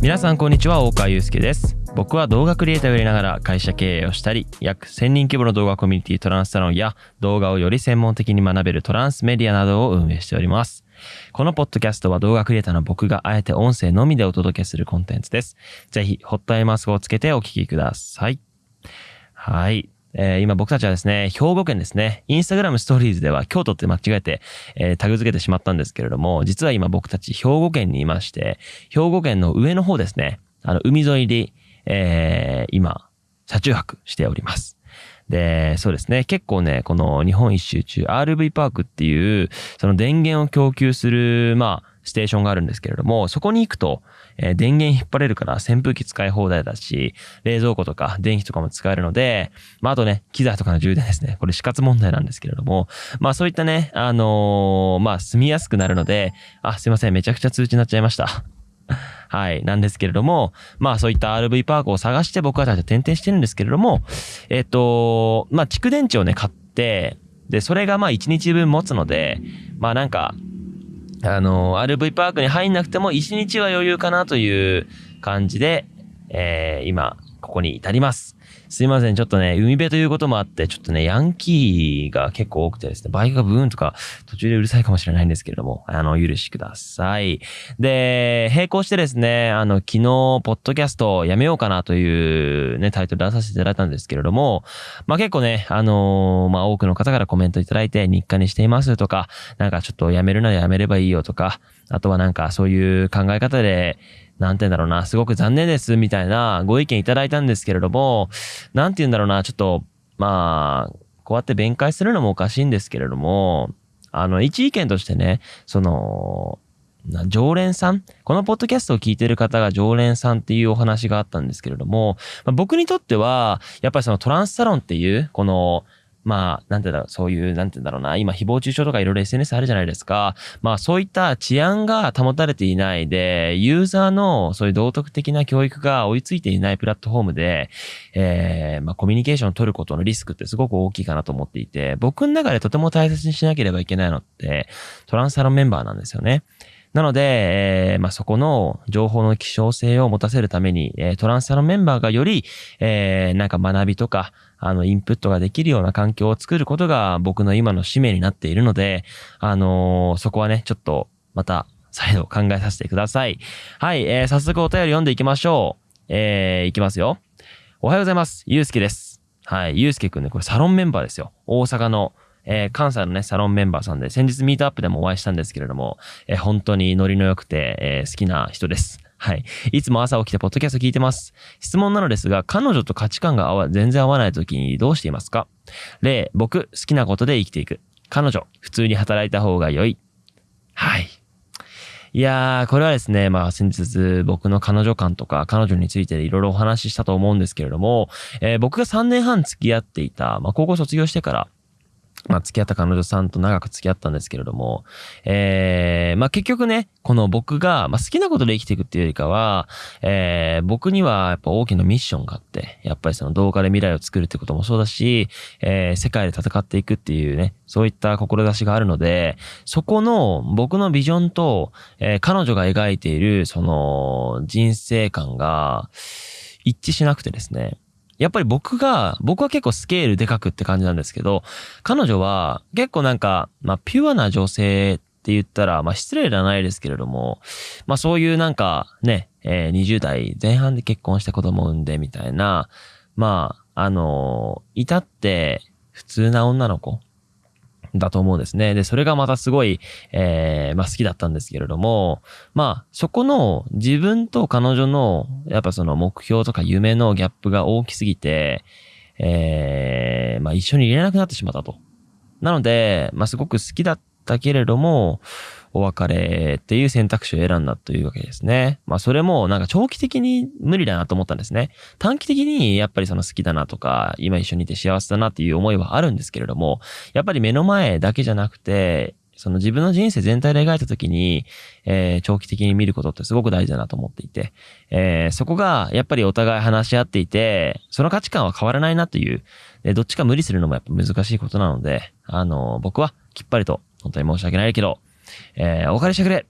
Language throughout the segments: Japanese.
皆さんこんにちは大川祐介です。僕は動画クリエイターをやりながら会社経営をしたり約1000人規模の動画コミュニティトランスサロンや動画をより専門的に学べるトランスメディアなどを運営しております。このポッドキャストは動画クリエイターの僕があえて音声のみでお届けするコンテンツです。ぜひホットアイマスクをつけてお聞きください。はい。えー、今僕たちはですね、兵庫県ですね、インスタグラムストーリーズでは京都って間違えて、えー、タグ付けてしまったんですけれども、実は今僕たち兵庫県にいまして、兵庫県の上の方ですね、あの、海沿いで、えー、今、車中泊しております。で、そうですね。結構ね、この日本一周中 RV パークっていう、その電源を供給する、まあ、ステーションがあるんですけれども、そこに行くと、えー、電源引っ張れるから扇風機使い放題だし、冷蔵庫とか電気とかも使えるので、まあ、あとね、機材とかの充電ですね。これ死活問題なんですけれども、まあそういったね、あのー、まあ住みやすくなるので、あ、すいません、めちゃくちゃ通知になっちゃいました。はい、なんですけれども、まあそういった RV パークを探して僕はたちは転々してるんですけれども、えっ、と、まあ蓄電池をね、買って、で、それがまあ1日分持つので、まあなんか、あの、RV パークに入んなくても1日は余裕かなという感じで、えー、今、ここに至ります。すいません。ちょっとね、海辺ということもあって、ちょっとね、ヤンキーが結構多くてですね、バイクがブーンとか途中でうるさいかもしれないんですけれども、あの、許しください。で、並行してですね、あの、昨日、ポッドキャストやめようかなというね、タイトル出させていただいたんですけれども、まあ結構ね、あのー、まあ多くの方からコメントいただいて、日課にしていますとか、なんかちょっとやめるならやめればいいよとか、あとはなんかそういう考え方で、なんて言うんだろうな、すごく残念です、みたいなご意見いただいたんですけれども、なんて言うんだろうな、ちょっと、まあ、こうやって弁解するのもおかしいんですけれども、あの、一意見としてね、その、常連さん？このポッドキャストを聞いてる方が常連さんっていうお話があったんですけれども、まあ、僕にとっては、やっぱりそのトランスサロンっていう、この、まあ、なんてだろう、そういう、なんてだろうな、今、誹謗中傷とかいろいろ SNS あるじゃないですか。まあ、そういった治安が保たれていないで、ユーザーのそういう道徳的な教育が追いついていないプラットフォームで、えー、まあ、コミュニケーションを取ることのリスクってすごく大きいかなと思っていて、僕の中でとても大切にしなければいけないのって、トランスサロンメンバーなんですよね。なので、えー、まあ、そこの情報の希少性を持たせるために、えー、トランスサロンメンバーがより、えー、なんか学びとか、あの、インプットができるような環境を作ることが僕の今の使命になっているので、あのー、そこはね、ちょっと、また、再度考えさせてください。はい、えー、早速お便り読んでいきましょう。えー、いきますよ。おはようございます。ゆうすけです。はい、ゆうすけくんね、これサロンメンバーですよ。大阪の、えー、関西のね、サロンメンバーさんで、先日ミートアップでもお会いしたんですけれども、えー、本当にノリの良くて、えー、好きな人です。はい。いつも朝起きてポッドキャスト聞いてます。質問なのですが、彼女と価値観が合わ全然合わない時にどうしていますか？例、僕、好きなことで生きていく。彼女、普通に働いた方が良い。はい。いやー、これはですね、まあ先日僕の彼女感とか彼女についていろいろお話ししたと思うんですけれども、えー、僕が3年半付き合っていた、まあ高校卒業してからまあ、付き合った彼女さんと長く付き合ったんですけれども、えー、まあ、結局ね、この僕が、まあ、好きなことで生きていくっていうよりかは、えー、僕にはやっぱ大きなミッションがあって、やっぱりその動画で未来を作るってこともそうだし、えー、世界で戦っていくっていうね、そういった志があるので、そこの僕のビジョンと、えー、彼女が描いている、その、人生観が一致しなくてですね、やっぱり僕が、僕は結構スケールでかくって感じなんですけど、彼女は結構なんか、まあ、ピュアな女性って言ったら、まあ、失礼ではないですけれども、まあ、そういうなんかね、えー、20代前半で結婚して子供産んでみたいな、まあ、あのー、至って普通な女の子だと思うんですね。で、それがまたすごい、えー、まあ好きだったんですけれども、まあそこの自分と彼女の、やっぱその目標とか夢のギャップが大きすぎて、えー、まあ一緒にいれなくなってしまったと。なので、まあすごく好きだったけれども、お別れっていう選択肢を選んだというわけですね。まあそれもなんか長期的に無理だなと思ったんですね。短期的にやっぱりその好きだなとか、今一緒にいて幸せだなっていう思いはあるんですけれども、やっぱり目の前だけじゃなくて、その自分の人生全体で描いたときに、えー、長期的に見ることってすごく大事だなと思っていて、えー、そこがやっぱりお互い話し合っていて、その価値観は変わらないなという、でどっちか無理するのもやっぱ難しいことなので、あの、僕はきっぱりと、本当に申し訳ないけど、えー、お別れしてくれ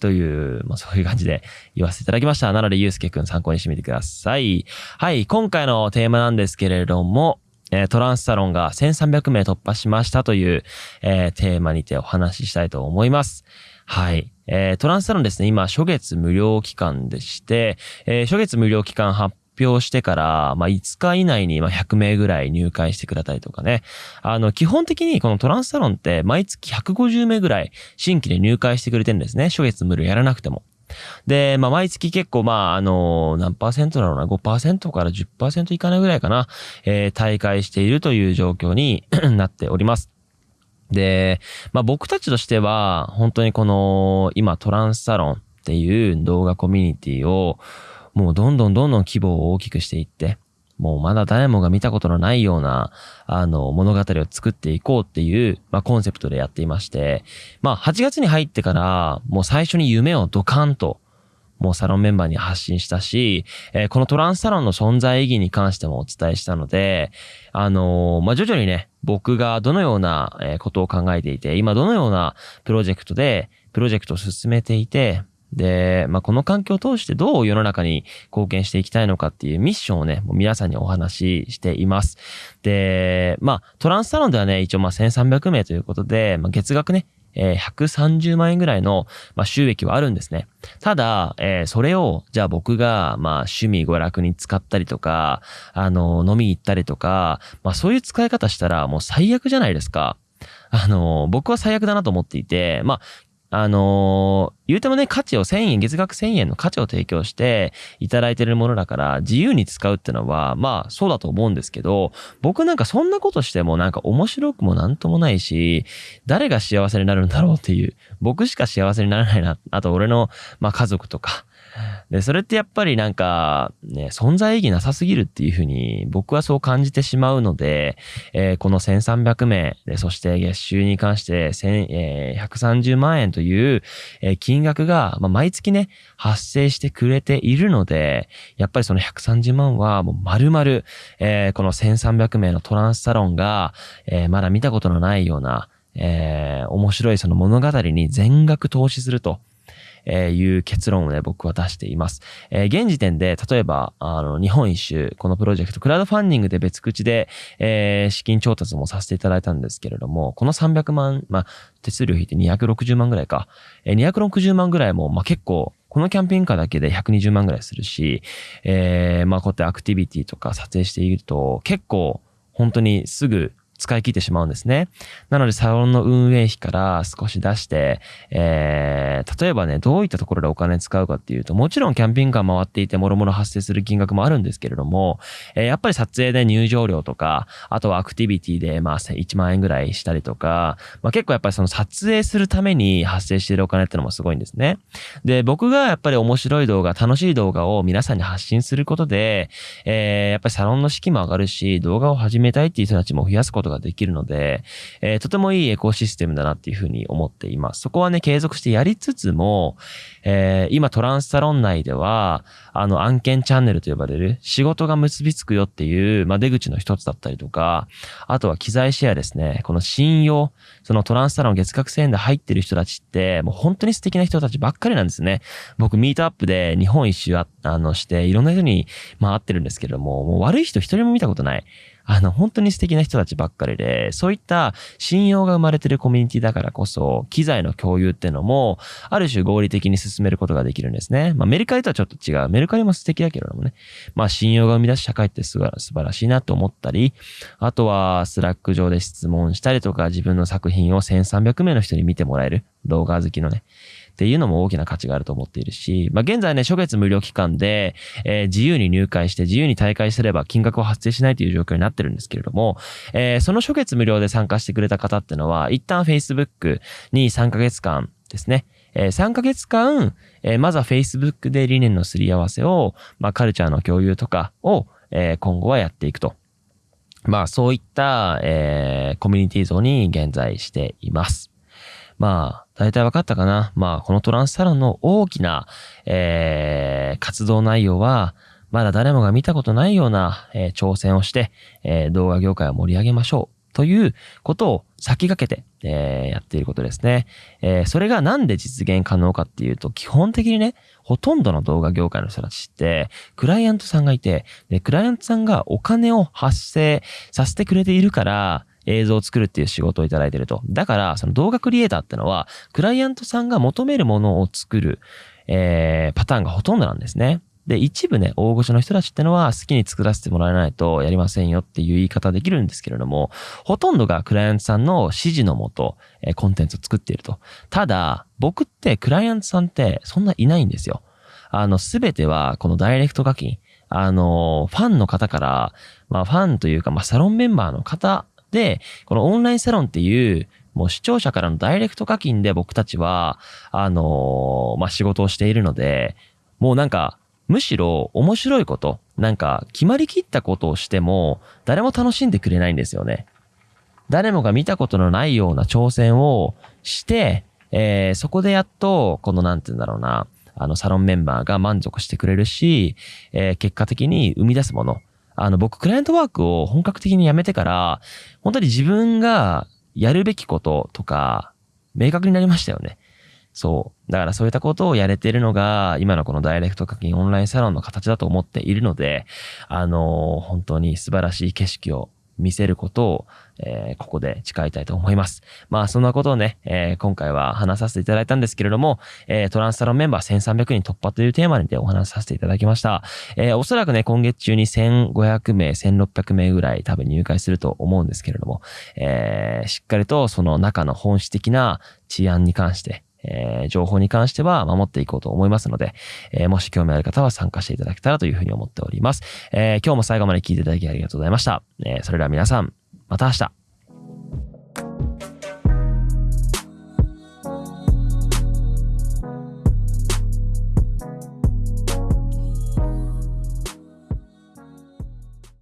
という、まあそういう感じで言わせていただきました。なので、ゆうすけくん参考にしてみてください。はい、今回のテーマなんですけれども、えトランスサロンが1300名突破しましたという、えーテーマにてお話ししたいと思います。はい。えートランスサロンですね、今、初月無料期間でして、えー初月無料期間発表してから、まあ、5日以内にま100名ぐらい入会してくれたりとかね。あの、基本的にこのトランスサロンって毎月150名ぐらい新規で入会してくれてるんですね。初月無料やらなくても。で、まあ、毎月結構、まあ、あの、何パーセントだろうな、5%から10%いかないぐらいかな、えー大会しているという状況に なっております。で、まあ、僕たちとしては、本当にこの、今、トランスサロンっていう動画コミュニティを、もうどんどんどんどん規模を大きくしていって、もうまだ誰もが見たことのないような、あの、物語を作っていこうっていう、まあ、コンセプトでやっていまして、まあ、8月に入ってから、もう最初に夢をドカンと、もうサロンメンバーに発信したし、えーこのトランスサロンの存在意義に関してもお伝えしたので、あのーまあ、徐々にね、僕がどのようなことを考えていて、今どのようなプロジェクトで、プロジェクトを進めていて、で、まあ、この環境を通してどう世の中に貢献していきたいのかっていうミッションをね、もう皆さんにお話ししています。で、まあ、トランスサロンではね、一応ま1300名ということで、まあ、月額ね、えー130万円ぐらいの、まあ、収益はあるんですね。ただ、えーそれを、じゃあ僕が、まあ、趣味娯楽に使ったりとか、あの、飲み行ったりとか、まあ、そういう使い方したらもう最悪じゃないですか。あの、僕は最悪だなと思っていて、まあ、あの言うてもね、価値を1000円、月額1000円の価値を提供していただいてるものだから、自由に使うってのは、まあ、そうだと思うんですけど、僕なんかそんなことしてもなんか面白くもなんともないし、誰が幸せになるんだろうっていう、僕しか幸せにならないな、あと俺の、まあ家族とか。で、それってやっぱりなんか、ね、存在意義なさすぎるっていうふうに僕はそう感じてしまうので、えーこの1300名で、そして月収に関して1000、えー130万円という、金額が、まあ、毎月ね、発生してくれているので、やっぱりその130万はもう丸々、えーこの1300名のトランスサロンが、えーまだ見たことのないような、えー面白いその物語に全額投資すると。えーいう結論をね、僕は出しています。えー現時点で、例えば、あの、日本一周、このプロジェクト、クラウドファンディングで別口で、えー資金調達もさせていただいたんですけれども、この300万、まあ、手数料引いて260万ぐらいか。えー260万ぐらいも、まあ、結構、このキャンペーンカーだけで120万ぐらいするし、えーまあ、こうやってアクティビティとか撮影していると、結構、本当にすぐ使い切ってしまうんですね。なので、サロンの運営費から少し出して、えー、例えばね、どういったところでお金使うかっていうと、もちろんキャンピングカー回っていて、もろもろ発生する金額もあるんですけれども、えーやっぱり撮影で入場料とか、あとはアクティビティで、まあ、1万円ぐらいしたりとか、まあ結構やっぱりその撮影するために発生しているお金ってのもすごいんですね。で、僕がやっぱり面白い動画、楽しい動画を皆さんに発信することで、えーやっぱりサロンの士気も上がるし、動画を始めたいっていう人たちも増やすことがができるので、えーとてもいいエコシステムだなっていうふうに思っています。そこはね、継続してやりつつも、えー今トランスサロン内では、あの案件チャンネルと呼ばれる仕事が結びつくよっていう、まあ、出口の一つだったりとか、あとは機材シェアですね。この信用、そのトランスサロン月額1000円で入ってる人たちって、もう本当に素敵な人たちばっかりなんですね。僕、ミートアップで日本一周ああのして、いろんな人に、まあ、会ってるんですけれども、もう悪い人一人も見たことない。あの、本当に素敵な人たちばっかりで、そういった信用が生まれてるコミュニティだからこそ、機材の共有ってのも、ある種合理的に進めることができるんですね。まあ、メルカリとはちょっと違う。メルカリも素敵だけどもね。まあ、信用が生み出す社会ってすごい素晴らしいなと思ったり、あとは、 Slack 上で質問したりとか、自分の作品を1300名の人に見てもらえる。動画好きのね。っていうのも大きな価値があると思っているし、まあ、現在ね、初月無料期間で、えー自由に入会して自由に退会すれば金額を発生しないという状況になってるんですけれども、えーその初月無料で参加してくれた方ってのは、一旦 Facebook に3ヶ月間ですね、えー3ヶ月間、えーまずは Facebook で理念のすり合わせを、まあ、カルチャーの共有とかを、えー今後はやっていくと。まあ、そういった、えーコミュニティ像に現在しています。まあ、大体分かったかな。まあ、このトランスサロンの大きな、えー活動内容は、まだ誰もが見たことないような、えー挑戦をして、えー動画業界を盛り上げましょう。ということを先駆けて、えー、やっていることですね。えー、それがなんで実現可能かっていうと、基本的にね、ほとんどの動画業界の人たちって、クライアントさんがいて、で、クライアントさんがお金を発生させてくれているから、映像を作るっていう仕事をいただいてると。だから、その動画クリエイターってのは、クライアントさんが求めるものを作る、えー、パターンがほとんどなんですね。で、一部ね、大御所の人たちってのは好きに作らせてもらえないとやりませんよっていう言い方できるんですけれども、ほとんどがクライアントさんの指示のもと、えコンテンツを作っていると。ただ、僕ってクライアントさんってそんないないんですよ。あの、すべてはこのダイレクト課金、あの、ファンの方から、まあファンというか、まあサロンメンバーの方で、このオンラインサロンっていう、もう視聴者からのダイレクト課金で僕たちは、あのまあ仕事をしているので、もうなんか、むしろ面白いこと、なんか決まりきったことをしても誰も楽しんでくれないんですよね。誰もが見たことのないような挑戦をして、えー、そこでやっと、このなんて言うんだろうな、あのサロンメンバーが満足してくれるし、えー、結果的に生み出すもの。あの僕、クライアントワークを本格的にやめてから、本当に自分がやるべきこととか、明確になりましたよね。そう。だからそういったことをやれているのが、今のこのダイレクト課金オンラインサロンの形だと思っているので、あのー、本当に素晴らしい景色を見せることを、えー、ここで誓いたいと思います。まあ、そんなことをね、えー、今回は話させていただいたんですけれども、えー、トランスサロンメンバー1300人突破というテーマでお話しさせていただきました。え、おそらくね、今月中に1500名、1600名ぐらい多分入会すると思うんですけれども、え、しっかりとその中の本質的な治安に関して、えー、情報に関しては守っていこうと思いますので、えー、もし興味ある方は参加していただけたらというふうに思っております。えー、今日も最後まで聞いていただきありがとうございました。えそれでは皆さん、また明日。